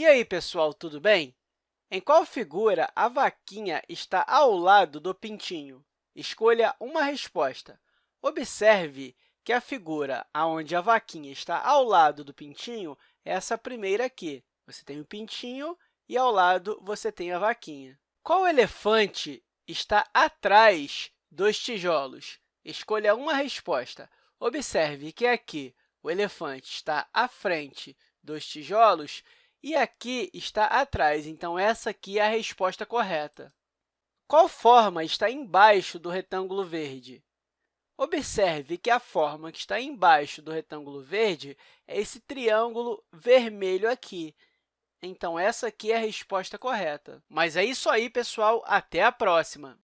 E aí, pessoal, tudo bem? Em qual figura a vaquinha está ao lado do pintinho? Escolha uma resposta. Observe que a figura onde a vaquinha está ao lado do pintinho é essa primeira aqui. Você tem o pintinho e, ao lado, você tem a vaquinha. Qual elefante está atrás dos tijolos? Escolha uma resposta. Observe que aqui o elefante está à frente dos tijolos e aqui está atrás. Então, essa aqui é a resposta correta. Qual forma está embaixo do retângulo verde? Observe que a forma que está embaixo do retângulo verde é esse triângulo vermelho aqui. Então, essa aqui é a resposta correta. Mas é isso aí, pessoal. Até a próxima!